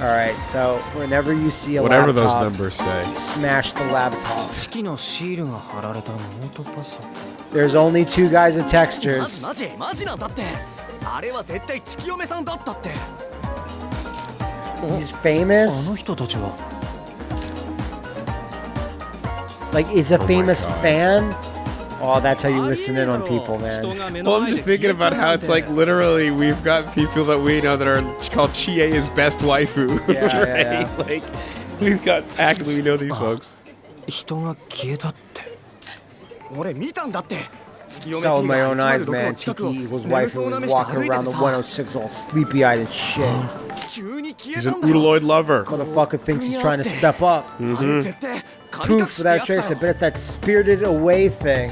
All right, so whenever you see a whatever laptop, those numbers say, smash the laptop. 式のシールが貼られたノートパソコン There's only two guys with マジ textures. マジマジなんだってあれは絶対月嫁さんだったって He's あ famous. の人たちは Like, it's a Oh my famous God. fan. Oh, that's how you listen in on people, man. Well, I'm just thinking about how it's like literally we've got people that we know that are called Chie is best waifu. Yeah, right? yeah, yeah. Like we've got actively we know these folks. 人が消えたって 俺見たんだって月嫁 Saw with P my が own eyes, 106 man. の近くを Tiki was 眠 wife そう who な was 目して walking 歩いて around て the さ 106 all sleepy eyed and shit. 急に消え He's た an んだよ Udaloid lover. Motherfucker thinks he's trying to step up. あれ絶対神隠 Poof し without ってやつ trace. I だ bet よ it's that spirited away thing.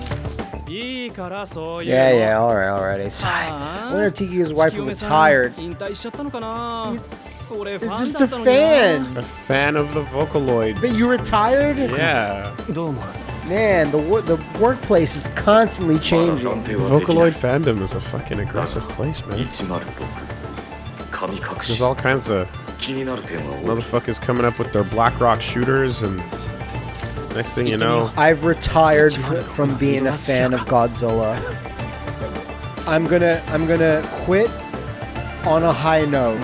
いいからそういう Yeah, yeah, alright, alright. It's, I あー wonder if Tiki's wife 月嫁さん retired. 引退しちゃったのかな俺ファ It's ン just だ a ったのにな fan. A fan of the Vocaloid. But you retired? Yeah. Man, the wor- the workplace is constantly changing. The Vocaloid fandom is a fucking aggressive place, man. There's all kinds of motherfuckers coming up with their black rock shooters, and next thing you know, I've retired fr- from being a fan of Godzilla. I'm gonna I'm gonna quit on a high note.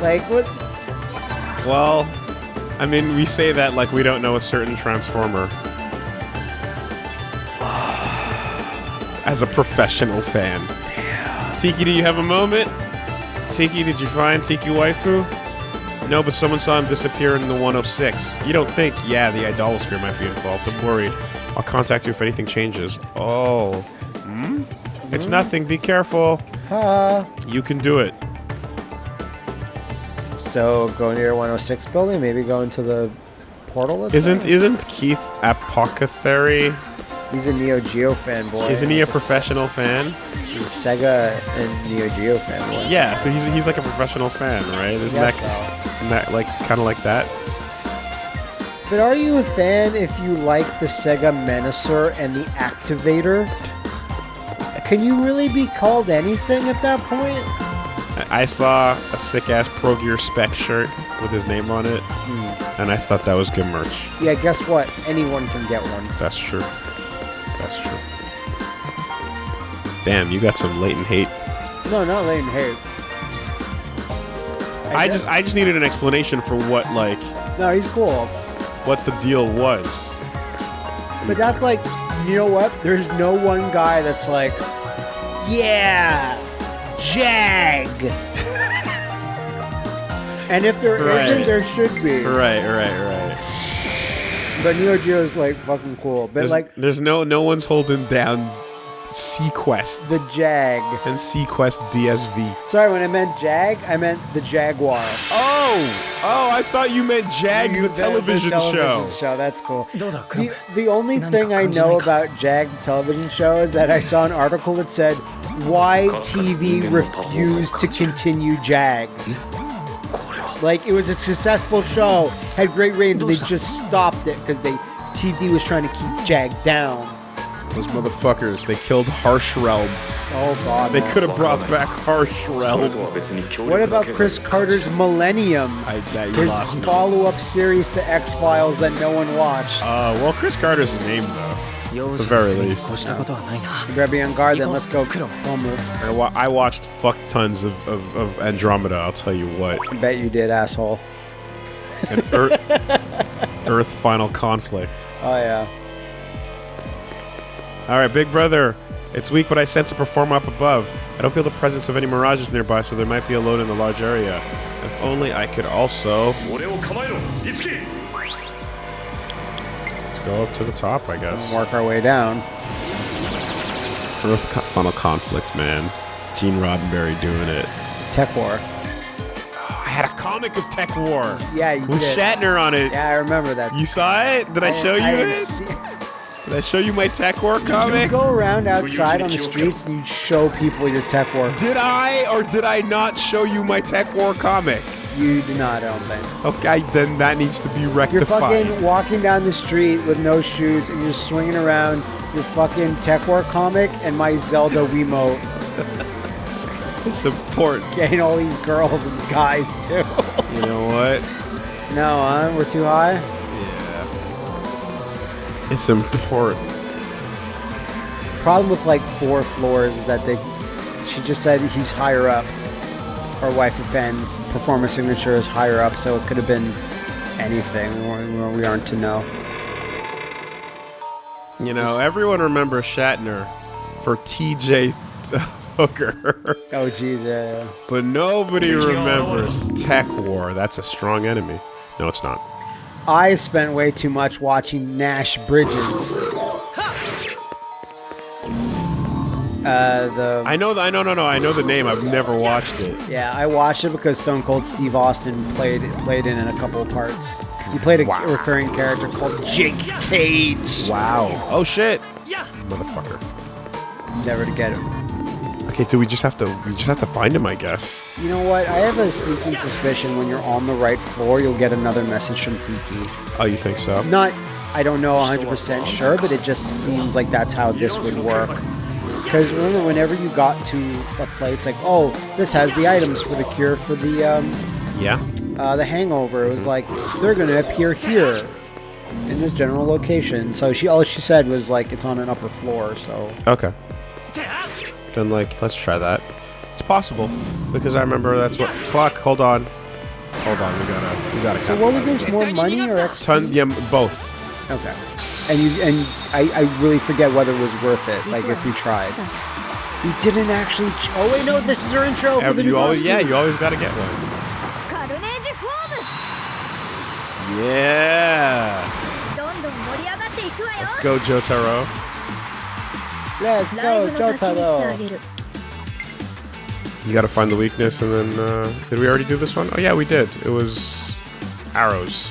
Like what? Well, I mean, we say that like we don't know a certain Transformer. As a professional fan. Tiki, do you have a moment? Tiki, did you find Tiki Waifu? No, but someone saw him disappear in the 106. You don't think, yeah, the idolosphere might be involved. I'm worried. I'll contact you if anything changes. Oh. Hmm? It's nothing. Be careful. Uh, You can do it. so go near 106 building. Maybe go into the portal. Isn't isn't Keith Apicary? He's a Neo Geo fanboy. Isn't he a professional fan? He's a Sega and Neo Geo fanboy. Yeah, so he's he's like a professional fan, right? Isn't that so. isn't that like kind of like that? But are you a fan if you like the Sega Menacer and the Activator? Can you really be called anything at that point? I, I saw a sick ass Pro Gear spec shirt with his name on it, hmm. and I thought that was good merch. Yeah, guess what? Anyone can get one. That's true. That's true. Damn, you got some latent hate. No, not latent Hate. I just I just needed an explanation for what like No, he's cool. what the deal was. But that's like, you know what? There's no one guy that's like, yeah, Jag. and if there Right. not there should be. Right, right, right. But Neo Geo is like fucking cool. But there's, like, there's no no one's holding down seaQuest. The Jag. And seaQuest DSV. Sorry, when I meant Jag, I meant the Jaguar. Oh! Oh, I thought you meant Jag, you, the, television the, television show. show. That's cool. The, the only thing I know about Jag television show is that I saw an article that said, Why TV refused to continue Jag. Like it was a successful show, had great ratings, and they just stopped it because they TV was trying to keep Jag down. Those motherfuckers, they killed Harsh Realm. Oh god. They could have brought back Harsh Realm. What about Chris Carter's Millennium? I, His follow-up series to X-Files that no one watched. Uh, well, Chris Carter's a name though the very least. Yeah. Grab be on guard then. Let's go. I, wa I watched fuck tons of, of, of, Andromeda, I'll tell you what. I bet you did, asshole. And Earth, Earth Final Conflict. Oh, yeah. Alright, Big Brother. It's weak, but I sense a performer up above. I don't feel the presence of any mirages nearby, so there might be a load in the large area. If only I could also... Go up to the top, I guess. Work our way down. Earth funnel conflict, man. Gene Roddenberry doing it. TekWar. Ah, I had a comic of TekWar. Yeah, you with did. Shatner on it. Yeah, I remember that. You saw it? Did I, I show you I it? Did I show you my TekWar comic? You go around outside on the streets and you show people your TekWar. Did I or did I not show you my TekWar comic? You do not, I don't think. Okay, then that needs to be You're rectified. fucking walking down the street with no shoes and you're swinging around your fucking TekWar comic and my Zelda Wiimote, It's important. getting all these girls and guys too. You know what? no, huh? We're too high? Yeah. It's important. Problem with like four floors is that they, she just said he's higher up. Our wife offends. Performance signature is higher up, so it could have been anything. We- We aren't to know. You know, everyone remembers Shatner for TJ Hooker, Oh, jeez, yeah, yeah. but nobody remembers TekWar. That's a strong enemy. No, it's not. I spent way too much watching Nash Bridges. Uh, the I know. The, I know. No, no. I know the name. I've never watched it. yeah, I watched it because Stone Cold Steve Austin played played in, in a couple of parts. He played a Wow. recurring character called Jake Cage. Wow. Oh shit. Yeah. Motherfucker. Never to get him. Okay. Do we just have to? We just have to find him, I guess. You know what? I have a sneaking suspicion when you're on the right floor, you'll get another message from Tiki. Oh, you think so? Not, I don't know 100% sure, but it just seems like that's how this would work. Because remember, whenever you got to a place like, oh, this has the items for the cure for the um, Yeah. uh, the hangover, it was like they're gonna appear here in this general location. So she all she said was like it's on an upper floor. So Okay. Then like, let's try that. It's possible because I remember that's what. Fuck. Hold on. Hold on. We gotta. We gotta. so what was this? More money or XP? Ton. Yeah. Both. Okay and you and I, I really forget whether it was worth it. Like if we tried, we didn't actually. Ch- oh wait, no, this is our intro for the you new always. Yeah, you always got to get one. Yeah. Let's go, Jotaro. Let's go, Jotaro. You gotta find the weakness and then, uh, did we already do this one? Oh yeah, we did. It was arrows.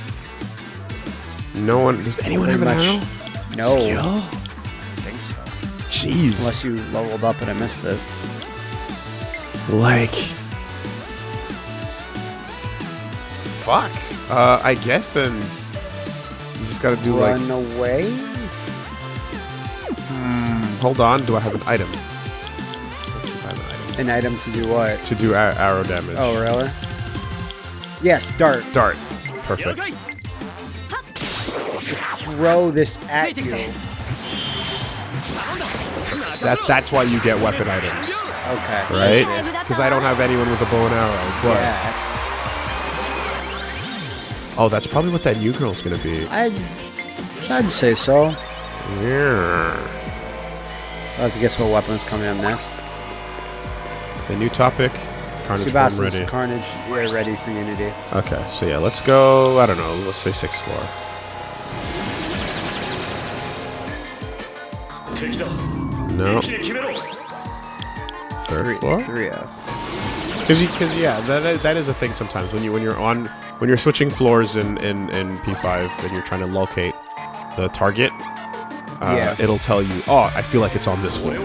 No one. Does anyone have Pretty an much. arrow? No. Skill? I think so. Jeez. Unless you leveled up and I missed it. Like. Fuck. Uh, I guess then. You just gotta do like. Run away. Hold on. Do I have an item? Let's see if I have an item An item to do what? to do arrow damage. Oh, really? Yes, dart. dart. Perfect. Throw this at you. That that's why you get weapon items, Okay. right? Because I don't have anyone with a bow and arrow. But Yeah. oh, that's probably what that new girl's gonna be. I'd, I'd say so. Yeah. Let's guess what weapon's coming up next. The new topic. Carnage form ready. Carnage, we're ready for Unity. Okay, so yeah, let's go. I don't know. Let's say sixth floor. No. Third three, floor. Three F. Because because yeah, that that is a thing sometimes when you when you're on when you're switching floors in in in P5 and you're trying to locate the target. Uh, yeah. It'll tell you, oh, I feel like it's on this floor.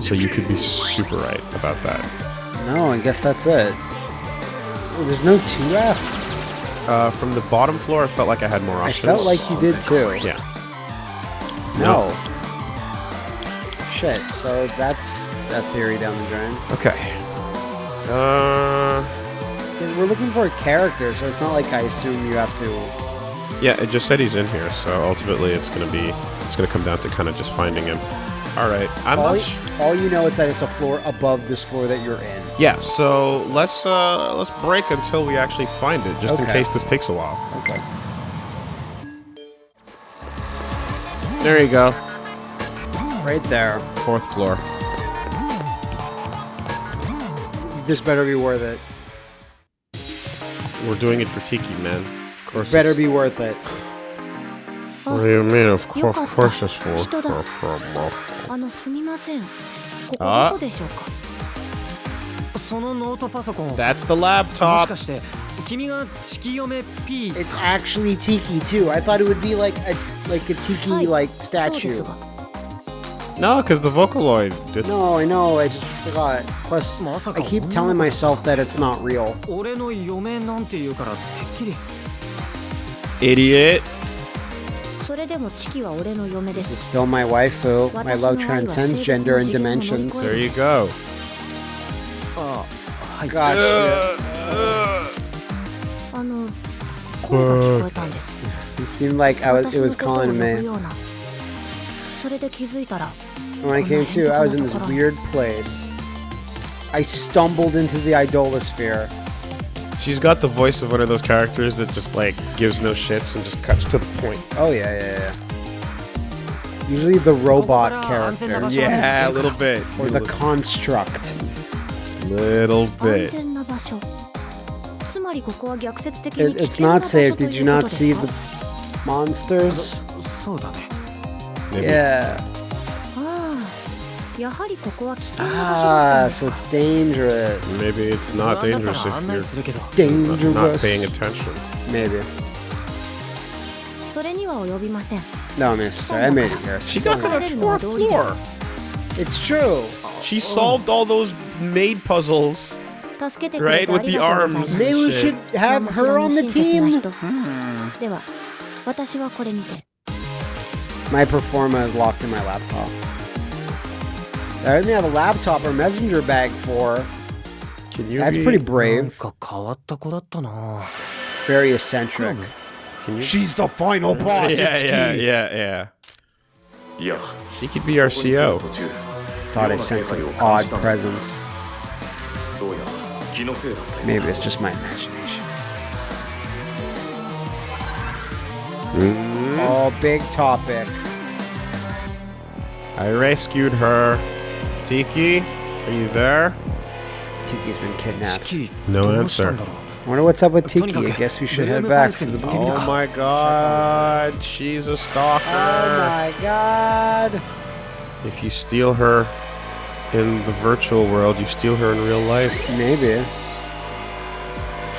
So you could be super right about that. No, I guess that's it. Well, there's no 2F. Uh, from the bottom floor, I felt like I had more options. I felt like you did too. Yeah. No. no. Shit, so that's that theory down the drain. Okay. Uh, Because we're looking for a character, so it's not like I assume you have to. yeah, it just said he's in here, so ultimately it's gonna be it's gonna come down to kind of just finding him. All right, I'm All, not. all you know is that it's a floor above this floor that you're in. yeah, so let's uh let's break until we actually find it, just in case this takes a while. Okay. There you go, Right there. Fourth floor. This better be worth it. We're doing it for Tiki, man. Of course. This better be worth it. What do you mean? Of course, of course it's worth it. Ah. That's the laptop. It's actually Tiki too. I thought it would be like a like a Tiki like statue. No, because the Vocaloid. It's... No, I know. I just forgot. Plus, I keep telling myself that it's not real. Idiot. This is still my waifu. My love transcends gender and dimensions. There you go. Oh, I got it. It seemed like I was, it was calling me. ようなそれで気づいたら When I came to, I was in this weird place. I stumbled into the idolosphere. She's got the voice of one of those characters that just like gives no shits and just cuts to the point. Oh yeah, yeah, yeah. Usually the robot Oh, character Yeah, a little bit. or the construct. little 安 bit. 全な場所つまりここは逆説的 It, に危 it's 険な not 場所 safe. とい Did you うこ not とです see か the monsters? そうだね maybe. Yeah. Ah, so it's dangerous. Maybe it's not dangerous if you're dangerous. not paying attention. Maybe. No, I made it here. She got to the fourth floor. It's true. She solved all those maid puzzles. Right, with the arms. Maybe we should have her on the team. Hmm. My Performa is locked in my laptop. I only have a laptop or messenger bag for. Can you That's pretty brave. Very eccentric. Hmm. She's the final boss. Yeah, yeah, yeah, yeah. Yeah. She could be our CO. Thought I sensed an odd presence. Maybe it's just my imagination. Mm. Oh, big topic. I rescued her. Tiki, are you there? Tiki's been kidnapped. No answer. I wonder what's up with Tiki. I guess we should head back to the. Oh my god, she's a stalker. Oh my god. If you steal her in the virtual world, you steal her in real life. Maybe.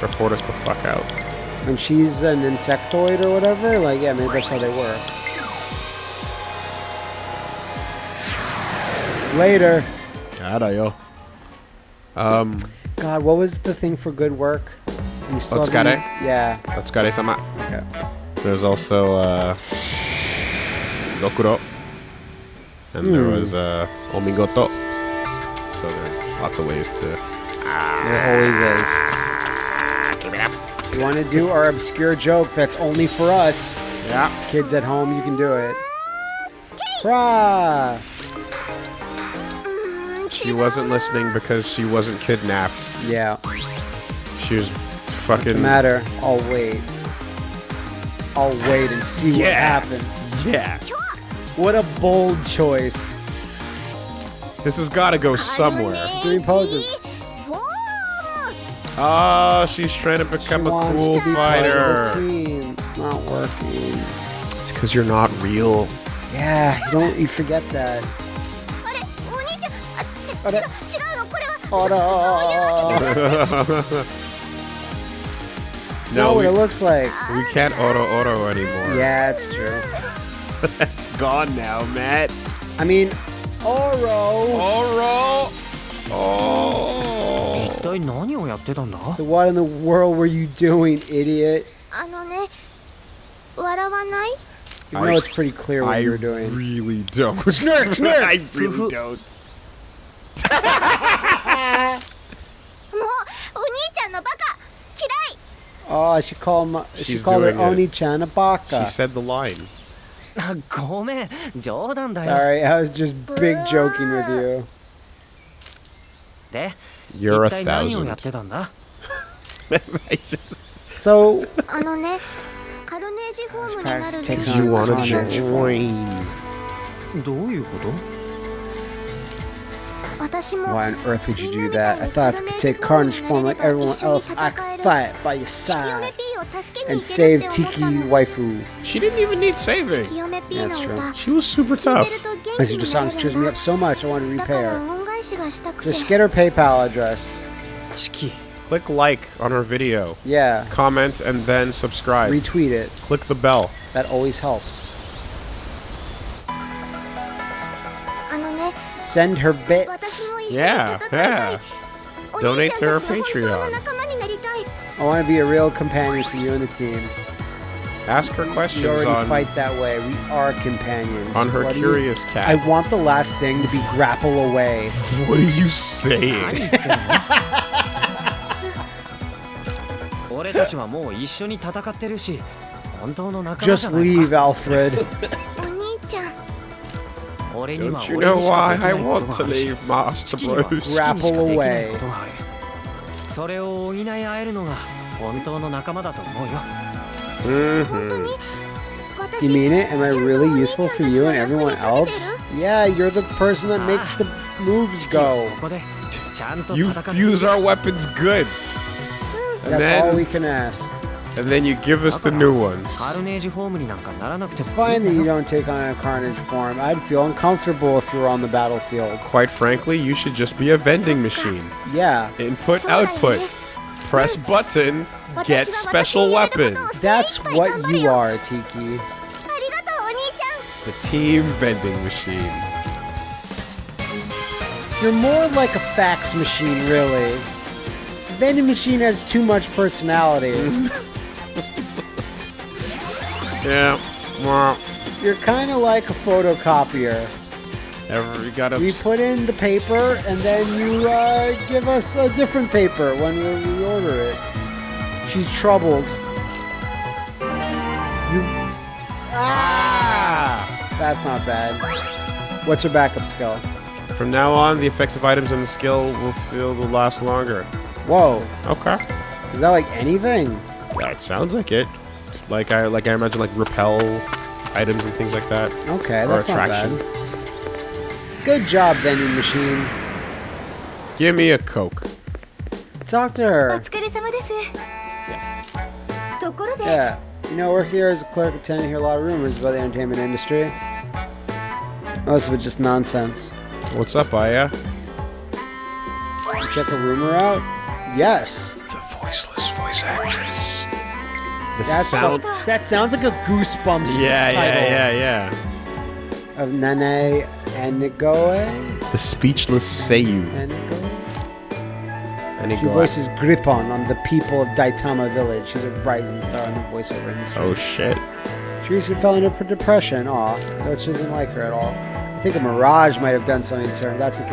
Report us the fuck out. When she's an insectoid or whatever, like, yeah, maybe that's how they work. Later. yo. Um, God, what was the thing for good work? You still Let's haven't- get Yeah. Otsukare-sama. Okay. There's also uh, Dokuro. And there Hmm. was uh, Omigoto. So there's lots of ways to. There always is. You want to do our obscure joke that's only for us? Yeah. Kids at home, you can do it. Hurrah! She wasn't listening because she wasn't kidnapped. Yeah. She was What's fucking. the matter? I'll wait. I'll wait and see what happens. Yeah. What a bold choice. This has got to go somewhere. Three poses. Oh, she's trying to become she a cool fighter. It's not working. It's because you're not real. Yeah, you don't. You forget that. Auto. no, what it looks like. We can't auto auto anymore. Yeah, it's true. That's gone now, Matt. I mean, Oro. Oro. Oh. 一体何をやってたんだ So what in the world were you doing, idiot? あのね笑わない You know it's pretty clear what I you're doing. really don't. Snurk, snurk. I really don't. もうお兄ちゃんのバカ嫌い Oh, I should call him. She She's called her doing it. Oni-chan a She baka. said the line. あごめん冗談だよ Sorry, I was just big joking with you. You're a thousand. so. Because you want to change form. Why on earth would you do that? I thought if I could take Carnage form like everyone else, I could fight by your side and save Tiki Waifu. She didn't even need saving. Yeah, that's true. She was super tough. As you just cheers me up so much, I want to repair. Just get her PayPal address. Click like on her video. Yeah. Comment and then subscribe. Retweet it. Click the bell. That always helps. Send her bits. Yeah, yeah. Donate to her Patreon. I want to be a real companion for you and the team. Ask her We questions already on, fight that way. We are companions. on her What do you- curious I cat. want the last thing to be grapple away. What are you saying? 俺たちはもう一緒に戦ってるし本当の仲間じ Just ゃない leave, か Alfred. お兄ちゃん俺には Don't you 俺 know にしか why できな I いこと want が to あるし leave Master チキには Bros? チキにしかできない Grapple away ことがあるそれを補い合えるのが本当の仲間だと思うよ Mm -hmm. You mean it? Am I really useful for you and everyone else? Yeah, you're the person that makes the moves go. You fuse our weapons good. And That's then, all we can ask. And then you give us the new ones. It's fine that you don't take on a carnage form. I'd feel uncomfortable if you were on the battlefield. Quite frankly, you should just be a vending machine. Yeah. Input, output. Press button, Get special weapons. That's what you are, Tiki. The team vending machine. You're more like a fax machine, really. The vending machine has too much personality. yeah. You're kind of like a photocopier. Every, gotta... We put in the paper, and then you uh, give us a different paper when we order it. She's troubled. You. Ah! That's not bad. What's her backup skill? From now on, the effects of items and the skill will feel will last longer. Whoa. Okay. Is that like anything? That sounds like it. Like I like I imagine like repel items and things like that. Okay, Or that's not attraction. bad. Good job, vending machine. Give me a coke. Talk Yeah. You know, work here as a clerk, I tend to hear a lot of rumors about the entertainment industry. Most of it just nonsense. What's up, Aya? Check a rumor out? Yes. The voiceless voice actress. The That's sound. the- that sounds like a Goosebumps Yeah, title yeah, yeah, yeah. of Nene Enigoe. The speechless Seiyu. Enigoe. And he She voices Gripon on the people of Daitama Village. She's a rising star in the voiceover industry. Oh shit. She recently fell into depression. Aw, that she doesn't like her at all. I think a Mirage might have done something to her. That's a,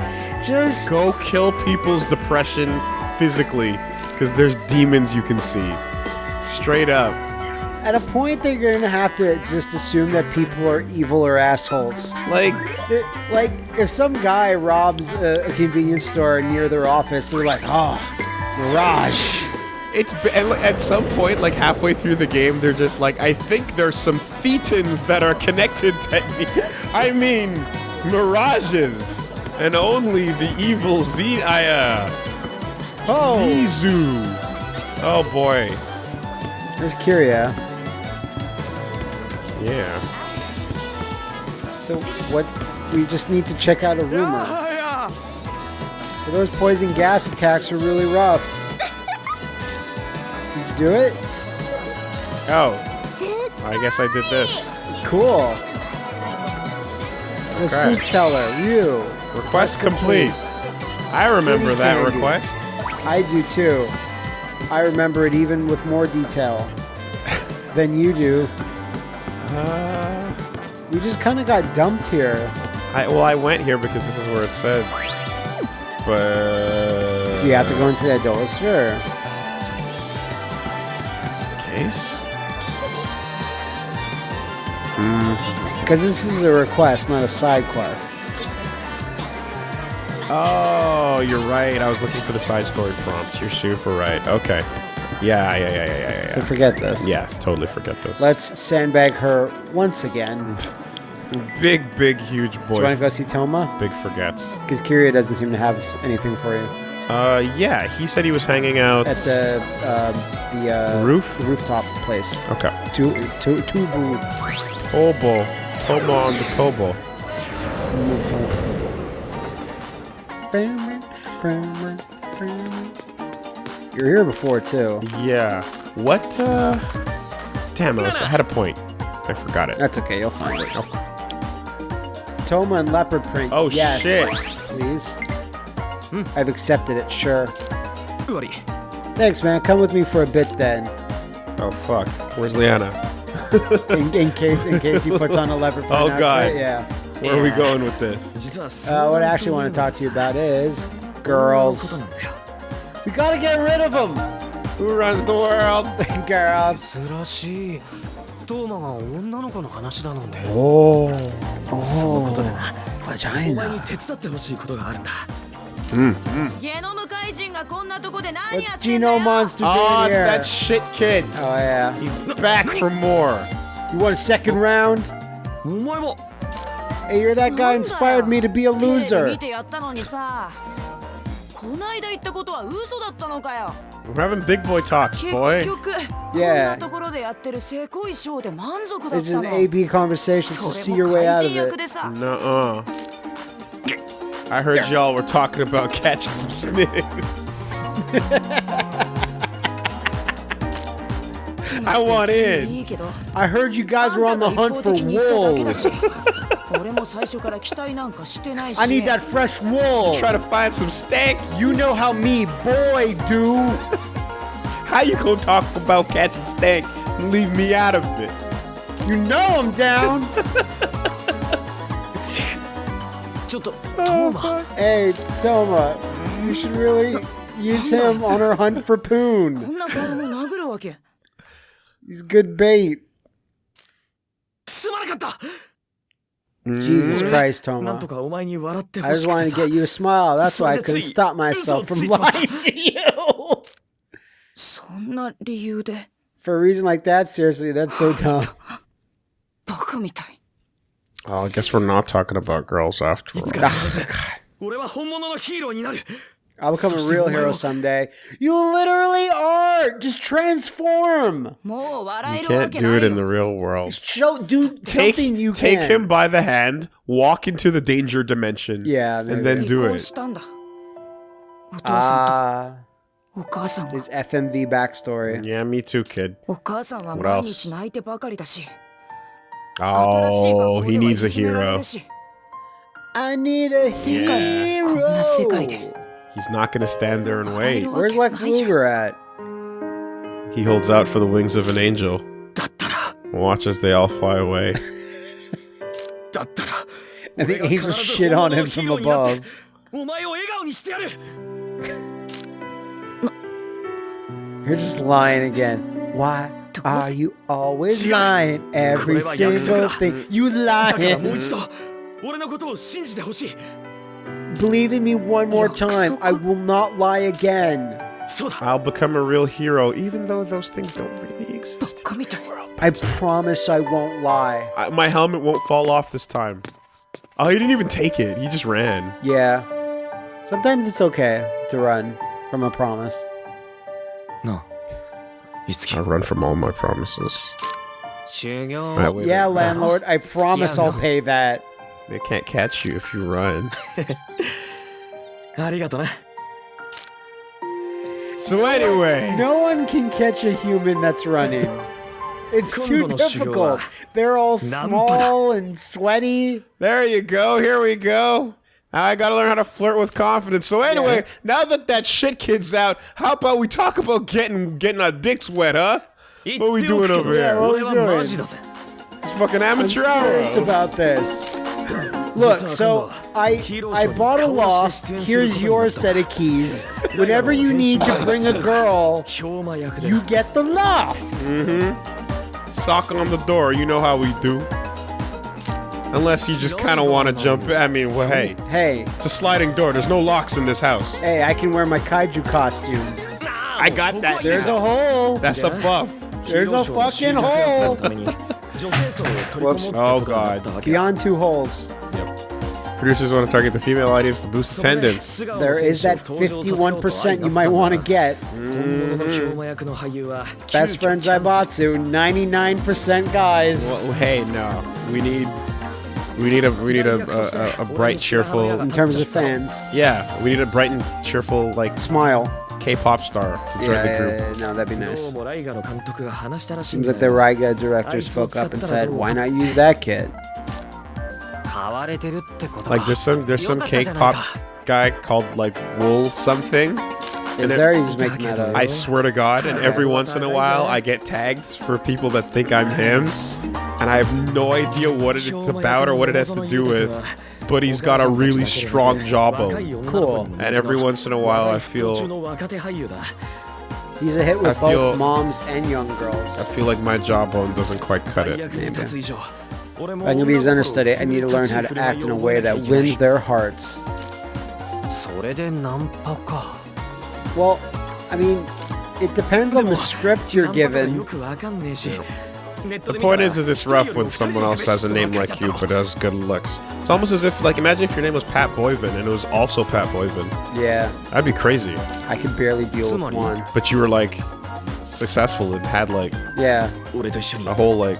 just Go kill people's depression physically, because there's demons you can see. Straight up. At a point that you're gonna have to just assume that people are evil or assholes. Like, like if some guy robs a, a convenience store near their office, they're like, "Oh, Mirage." it's at some point, like halfway through the game, they're just like, I think there's some thetans that are connected to me. I mean, mirages, and only the evil Z. I uh, Oh, Mizu. Oh boy. there's Kiria. Yeah. So what? We just need to check out a rumor. So those poison gas attacks are really rough. Did you do it? Oh, I guess I did this. Cool. Oh, the Okay. soup teller, you. Request complete. I remember Pretty that candy. request. I do too. I remember it even with more detail than you do. Uh, We just kind of got dumped here. I well, I went here because this is where it said. But Do you have to go into that door? Sure. case? Because this is a request, not a side quest. Oh, you're right. I was looking for the side story prompt. You're super right. Okay. Yeah, yeah, yeah, yeah, yeah, yeah. So forget this. Yes, totally forget this. Let's sandbag her once again. big, big, huge So you boy. want to go see Toma? Big forgets. Because Kiria doesn't seem to have anything for you. Uh, yeah. He said he was hanging out. At the, uh, the, uh, Roof? the rooftop place. Okay. Tu- tu- Tubu. Tobo. Tomo on the Tobo. You're here before, too. Yeah. What, uh... Damn, I, I had a point. I forgot it. That's okay, you'll find it. Toma and leopard print. Oh, yes. shit. Please. Hmm. I've accepted it, sure. Goody. Thanks, man. Come with me for a bit, then. Oh, fuck. Where's Liana? in, in, case in case he puts on a leopard print Oh, outfit, God. Yeah. Where yeah. are we going with this? Uh, what I actually want to talk to you about is girls. なんだよ We gotta get rid of them, Who runs the world? girls. 珍しいトーマが女の子の話だなんて Oh, そのことでな vagina. お前に手伝ってほしいことがあるんだゲノム怪人がこんなとこで何や What's ってんだ Geno よ Monster Oh, doing it's here? that shit kid. Oh yeah. He's back for more. You want a second round? お前も Hey, you're that guy inspired me to be a テレビ loser. ないだ言ったことは嘘だったのかよ We're having big boy talks, 結 boy. 局こん Yeah. なところでやってるせこいショーで満足だっ This is た an の AB conversation, so そ see れ your も way 怪 out 人 of 役 it. でさ Nuh-uh. I heard y'all were talking about catching some snakes. I want in. I heard you guys were on the hunt for wolves. I need that fresh wool. Try to find some steak. You know how me boy do. how you gonna talk about catching steak and leave me out of it? You know I'm down. oh, hey, Toma, you should really use him on our hunt for Poon. んな子供殴るわけ He's good bait. すまなかった Jesus Christ, なんと Toma. かお前に笑って I ほし just く wanted て to さ get you a smile. That's why I couldn't Sorry, stop myself from嘘ついちまった lying to you. そんな理由で For a reason like that, seriously, that's so dumb. バカみたい Oh, I guess we're not talking about girls after いつ all. I'll become a real hero someday. You literally are. Just transform. You can't do it in the real world. Show, do take, something you take can. him by the hand, walk into the danger dimension, yeah, and then do it. Ah. Uh, his FMV backstory. Yeah, me too, kid. What else? Oh, he needs a hero. I need a hero. He's not going to stand there and wait. Where's Lex Luger at? He holds out for the wings of an angel. Watch as they all fly away. and the angels shit on him from above. You're just lying again. Why are you always lying? Every single thing. You lying. Believe in me one more time. I will not lie again. I'll become a real hero, even though those things don't really exist in the world. I promise I won't lie. I, my helmet won't fall off this time. Oh, he didn't even take it. He just ran. Yeah. Sometimes it's okay to run from a promise. No. I run from all my promises. Right, yeah, landlord, I promise I'll pay that. They can't catch you if you run. so anyway... No one can catch a human that's running. It's too difficult. They're all small and sweaty. There you go. Here we go. I gotta learn how to flirt with confidence. So anyway, yeah. now that that shit kid's out, how about we talk about getting getting our dicks wet, huh? What are we doing over here? Yeah, what are we doing? It's fucking amateur hour. about this. Look, so I I bought a loft. Here's your set of keys. Whenever you need to bring a girl, you get the loft. Mm-hmm. Sock on the door. You know how we do. Unless you just kind of want to jump. I mean, well, hey. Hey. It's a sliding door. There's no locks in this house. Hey, I can wear my kaiju costume. I got that. There's a hole. That's a buff. There's a fucking hole. Whoops. Oh, God. Beyond two holes. Yep. Producers want to target the female audience to boost attendance. There is that 51% you might want to get. Mm -hmm. Best bought to 99% guys. Well, hey, no. We need we need a we need a, a, a, bright, cheerful. In terms of fans. Yeah, we need a bright and cheerful like smile. K-pop star to join yeah, the group. no, that'd be nice. Seems like the Raiga director spoke up and said, "Why not use that kid?" Like there's some there's some K-pop guy called like Wool something. Is there? It, he's making that up. I swear to God, and every once in a while, I get tagged for people that think I'm him and I have no idea what it's about or what it has to do with. But he's got a really strong jawbone. Cool. And every once in a while, I feel. He's a hit with I both moms and young girls. I feel like my jawbone doesn't quite cut it. I'm gonna be his understudy. I need to learn how to act in a way that wins their hearts. Well, I mean, it depends on the script you're given. The point is, is it's rough when someone else has a name like you but has good looks. It's almost as if, like, imagine if your name was Pat Boivin and it was also Pat Boivin. Yeah. That'd be crazy. I could barely deal with one. But you were, like, successful and had, like, yeah, a whole, like,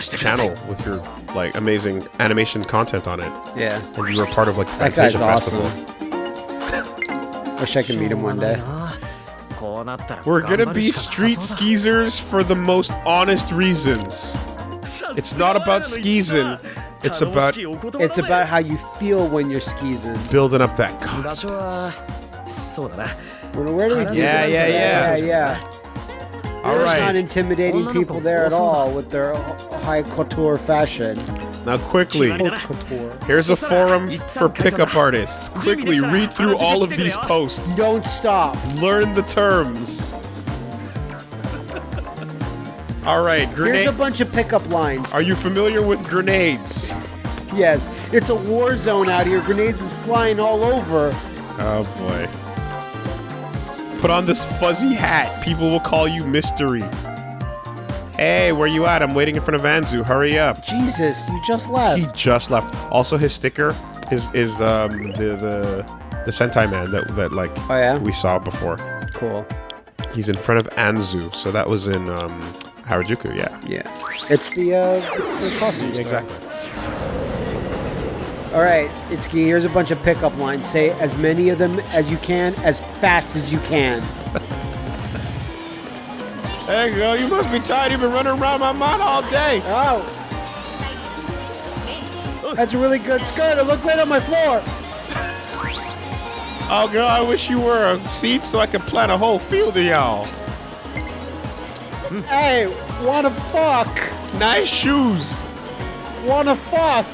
channel with your, like, amazing animation content on it. Yeah. And you were part of, like, the Fantasia Festival. Awesome. Wish I could meet him one day. We're gonna be street skeezers for the most honest reasons. It's not about skeezing. It's about it's about how you feel when you're skeezing. Building up that confidence. Where do we yeah, yeah, yeah, yeah, yeah. All right. not intimidating people there at all with their high couture fashion now quickly. Here's a forum for pickup artists. Quickly read through all of these posts. Don't stop. Learn the terms. All right, Here's a bunch of pickup lines. Are you familiar with grenades? Yes, it's a war zone out here. Grenades is flying all over. Oh boy. Put on this fuzzy hat. People will call you Mystery. Hey, where you at? I'm waiting in front of Anzu. Hurry up. Jesus, you just left. He just left. Also, his sticker is is um the the the Sentai man that that like Oh, yeah? we saw before. cool. He's in front of Anzu, so that was in um Harajuku. Yeah. Yeah, it's the uh, it's the costume. Exactly. All right, Itsuki. Here's a bunch of pickup lines. Say as many of them as you can, as fast as you can. Hey girl, you must be tired. You've been running around my mind all day. Oh, that's a really good skirt. It looks right on my floor. Oh girl, I wish you were a seed so I could plant a whole field of y'all. Hey, wanna fuck? Nice shoes. Wanna fuck?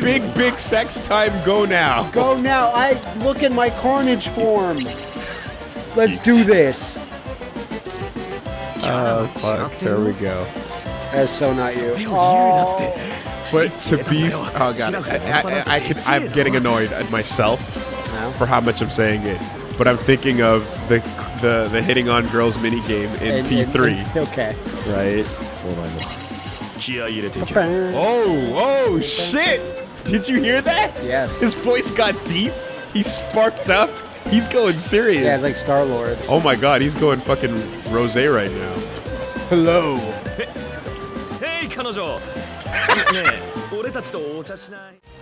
Big big sex time. Go now. Go now. I look in my carnage form. Let's do this. Oh, fuck. There we go. That's so not you. Oh. But to be, oh god, I, I, I can, I'm getting annoyed at myself for how much I'm saying it. But I'm thinking of the the, the hitting on girls mini game in P3. okay. Right. Hold on. Oh, oh shit! Did you hear that? Yes. His voice got deep. He sparked up. He's going serious. Yeah, it's like Star Lord. oh my god, he's going fucking rose right now. Hello. ヘイ彼女ねえ俺たちとお茶しない